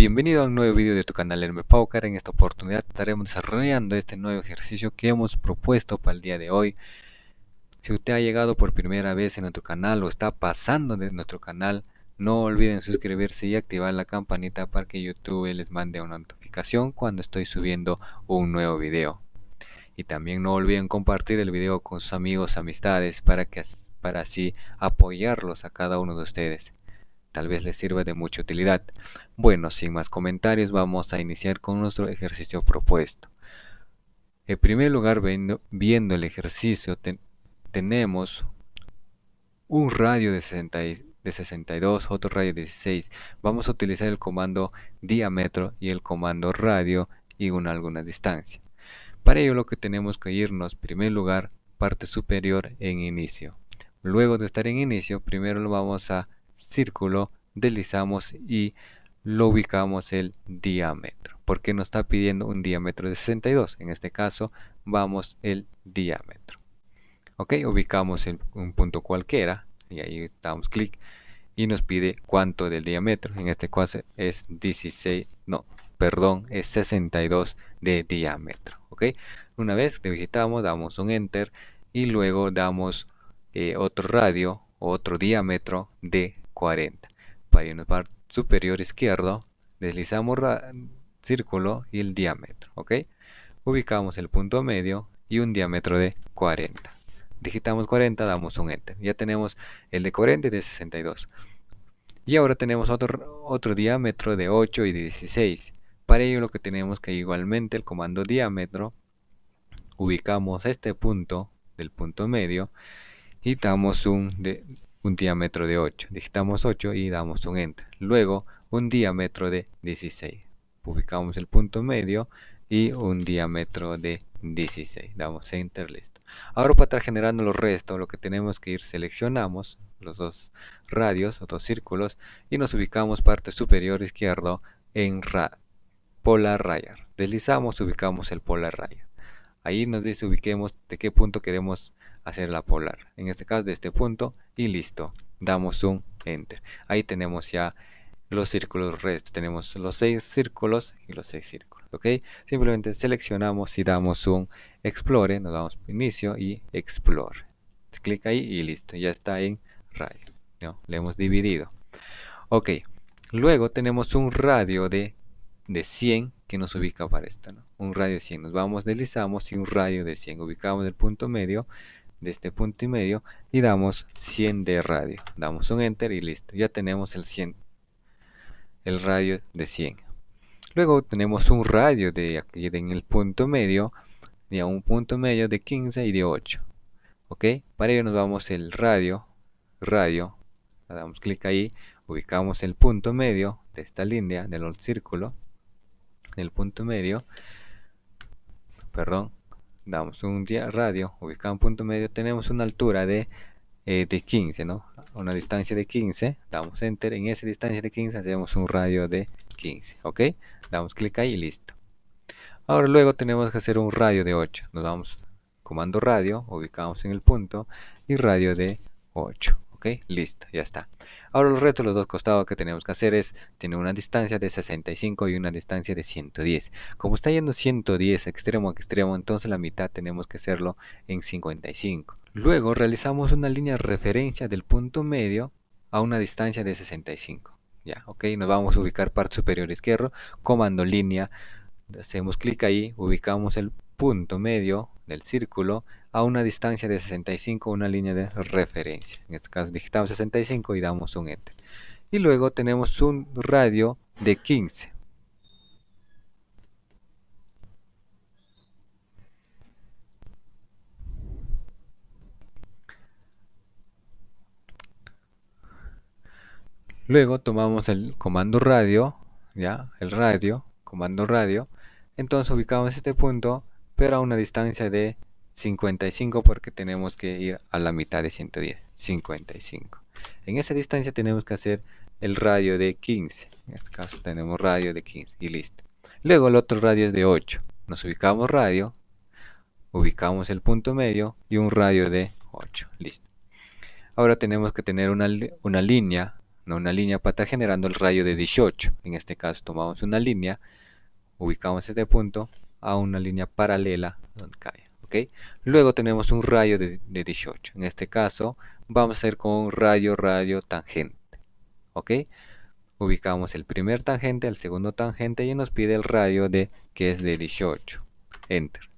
Bienvenido a un nuevo video de tu canal Hermes Paucar. En esta oportunidad estaremos desarrollando este nuevo ejercicio que hemos propuesto para el día de hoy. Si usted ha llegado por primera vez en nuestro canal o está pasando de nuestro canal, no olviden suscribirse y activar la campanita para que YouTube les mande una notificación cuando estoy subiendo un nuevo video. Y también no olviden compartir el video con sus amigos, amistades, para, que, para así apoyarlos a cada uno de ustedes tal vez les sirva de mucha utilidad. Bueno, sin más comentarios, vamos a iniciar con nuestro ejercicio propuesto. En primer lugar, viendo, el ejercicio, tenemos un radio de, de 62, otro radio de 16. Vamos a utilizar el comando diámetro y el comando radio y una alguna distancia. Para ello lo que tenemos que irnos, en primer lugar, parte superior en inicio. Luego de estar en inicio, primero lo vamos a círculo, deslizamos y lo ubicamos el diámetro. Porque nos está pidiendo un diámetro de 62. En este caso, vamos el diámetro. Ok, ubicamos un punto cualquiera y ahí damos clic y nos pide cuánto del diámetro. En este caso es 16, no, perdón, es 62 de diámetro. Ok, una vez que digitamos, damos un enter y luego damos eh, otro radio, otro diámetro de 40. Para irnos para superior izquierdo, deslizamos círculo y el diámetro, ¿ok? Ubicamos el punto medio y un diámetro de 40. Digitamos 40, damos un enter. Ya tenemos el de 40 y de 62. Y ahora tenemos otro, otro diámetro de 8 y de 16. Para ello lo que tenemos que igualmente el comando diámetro, ubicamos este punto del punto medio y damos un un diámetro de 8. Digitamos 8 y damos un enter. Luego un diámetro de 16. Ubicamos el punto medio y un diámetro de 16. Damos enter, listo. Ahora para estar generando los restos, lo que tenemos que ir, seleccionamos los dos radios o dos círculos y nos ubicamos parte superior izquierdo en polar rayar. Deslizamos, ubicamos el polar rayar. Ahí nos dice ubiquemos de qué punto queremos hacer la polar. En este caso de este punto y listo. Damos un enter. Ahí tenemos ya los círculos restos. Tenemos los seis círculos y los seis círculos. ¿Ok? Simplemente seleccionamos y damos un explore. Nos damos inicio y explore. Clic ahí y listo. Ya está en radio. ¿no? Le hemos dividido. Ok. Luego tenemos un radio de, de 100 que nos ubica para esto. ¿no? Un radio de 100. Nos vamos, deslizamos y un radio de 100. Ubicamos el punto medio de este punto y medio y damos 100 de radio. Damos un enter y listo. Ya tenemos el 100. El radio de 100. Luego tenemos un radio de aquí en el punto medio. A un punto medio de 15 y de 8. Ok. Para ello nos vamos el radio. Radio. Damos clic ahí. Ubicamos el punto medio de esta línea del círculo. El punto medio. Perdón damos un radio ubicado en punto medio, tenemos una altura de, eh, de 15, ¿no? Una distancia de 15, damos enter, en esa distancia de 15 hacemos un radio de 15, ¿ok? Damos clic ahí y listo. Ahora luego tenemos que hacer un radio de 8, nos damos comando radio, ubicamos en el punto y radio de 8 ok listo ya está. Ahora los retos los dos costados que tenemos que hacer es tener una distancia de 65 y una distancia de 110 como está yendo 110 extremo a extremo entonces la mitad tenemos que hacerlo en 55 luego realizamos una línea de referencia del punto medio a una distancia de 65 ya ok nos vamos a ubicar parte superior izquierdo comando línea hacemos clic ahí ubicamos el punto medio del círculo a una distancia de 65 una línea de referencia. En este caso digitamos 65 y damos un enter. Y luego tenemos un radio de 15 luego tomamos el comando radio ya el radio comando radio. Entonces ubicamos este punto pero a una distancia de 55 porque tenemos que ir a la mitad de 110 55 en esa distancia tenemos que hacer el radio de 15 en este caso tenemos radio de 15 y listo. Luego el otro radio es de 8 nos ubicamos radio ubicamos el punto medio y un radio de 8 listo. Ahora tenemos que tener una, una línea no una línea para estar generando el radio de 18. En este caso tomamos una línea, ubicamos este punto a una línea paralela donde cae. ¿ok? Luego tenemos un radio de, 18. En este caso vamos a hacer con un radio, radio, tangente. ¿ok? Ubicamos el primer tangente, el segundo tangente y nos pide el radio de que es de 18. Enter.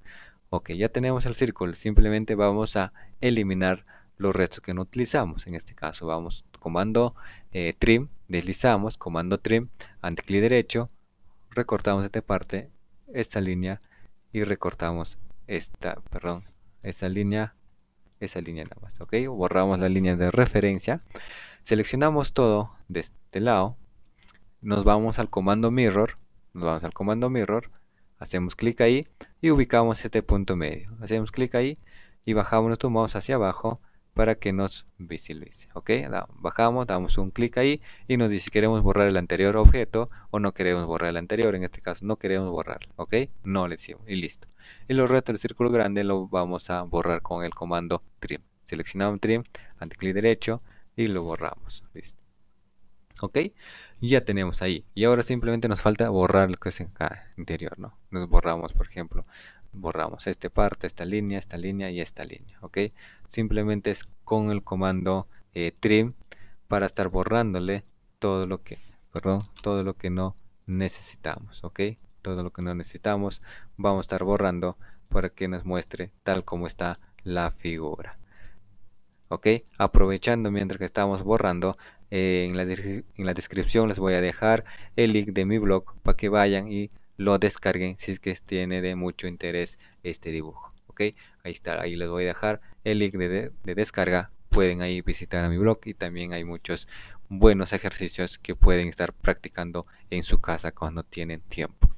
Ok, ya tenemos el círculo. Simplemente vamos a eliminar los restos que no utilizamos. En este caso vamos comando eh, trim, deslizamos, comando trim, ante clic derecho, recortamos esta parte, esta línea y recortamos esta, perdón, esta línea, esa línea nada más, ok, borramos la línea de referencia, seleccionamos todo de este lado, nos vamos al comando mirror, nos vamos al comando mirror, hacemos clic ahí y ubicamos este punto medio, hacemos clic ahí y bajamos nuestro mouse hacia abajo para que nos visualice. Ok, bajamos, damos un clic ahí y nos dice si queremos borrar el anterior objeto o no queremos borrar el anterior. En este caso no queremos borrar. Ok, no le decimos y listo. Y los restos del círculo grande lo vamos a borrar con el comando trim. Seleccionamos trim, ante clic derecho y lo borramos. Listo. Ok, ya tenemos ahí. Y ahora simplemente nos falta borrar lo que es en interior. ¿no? Nos borramos, por ejemplo, borramos esta parte, esta línea, esta línea y esta línea, ¿ok? Simplemente es con el comando eh, trim para estar borrándole todo lo que, perdón, todo lo que no necesitamos, ¿ok? Todo lo que no necesitamos vamos a estar borrando para que nos muestre tal como está la figura. ¿ok? Aprovechando mientras que estamos borrando, eh, en, la en, la descripción les voy a dejar el link de mi blog para que vayan y lo descarguen si es que tiene de mucho interés este dibujo ok ahí está ahí les voy a dejar el link de, descarga. Pueden ahí visitar a mi blog y también hay muchos buenos ejercicios que pueden estar practicando en su casa cuando tienen tiempo.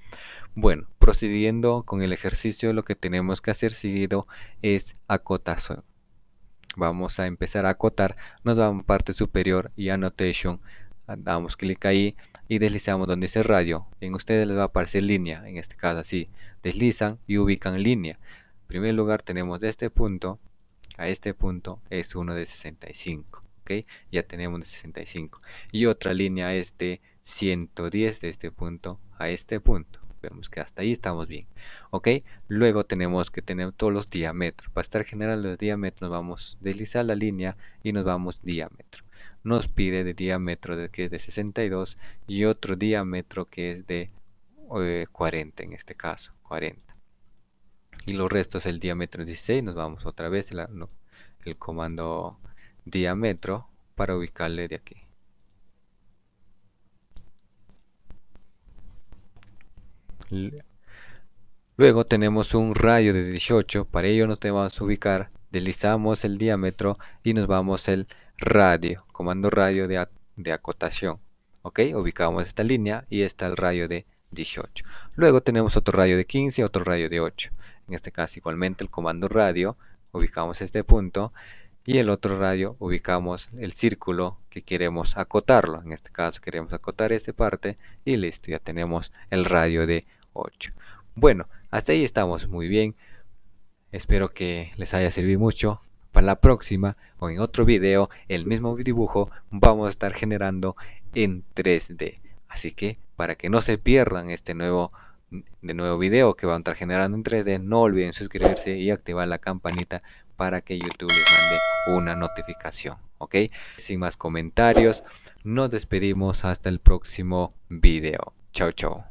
Bueno procediendo con el ejercicio lo que tenemos que hacer seguido es acotación. Vamos a empezar a acotar nos vamos a parte superior y annotation damos clic ahí y deslizamos donde dice radio. En ustedes les va a aparecer línea en este caso así. Deslizan y ubican línea. En primer lugar tenemos de este punto. A este punto es uno de 65 ok ya tenemos de 65 y otra línea es de 110 de este punto a este punto vemos que hasta ahí estamos bien ok. Luego tenemos que tener todos los diámetros para estar generando los diámetros vamos a deslizar la línea y nos vamos diámetro. Nos pide de diámetro que es de 62 y otro diámetro que es de 40 eh, en este caso 40 y los restos el diámetro 16 nos vamos otra vez el comando diámetro para ubicarle de aquí Luego tenemos un radio de 18, para ello nos vamos a ubicar, deslizamos el diámetro y nos vamos el radio, comando radio de, de acotación. Ok, ubicamos esta línea y está el radio de 18. Luego tenemos otro radio de 15 y otro radio de 8. En este caso igualmente el comando radio, ubicamos este punto y el otro radio ubicamos el círculo que queremos acotarlo. En este caso queremos acotar esta parte y listo, ya tenemos el radio de 8. Bueno, hasta ahí estamos muy bien. Espero que les haya servido mucho para la próxima o en otro video el mismo dibujo vamos a estar generando en 3D así que para que no se pierdan este nuevo de nuevo video que van a estar generando en 3D no olviden suscribirse y activar la campanita para que YouTube les mande una notificación ok sin más comentarios nos despedimos hasta el próximo video. Chao chao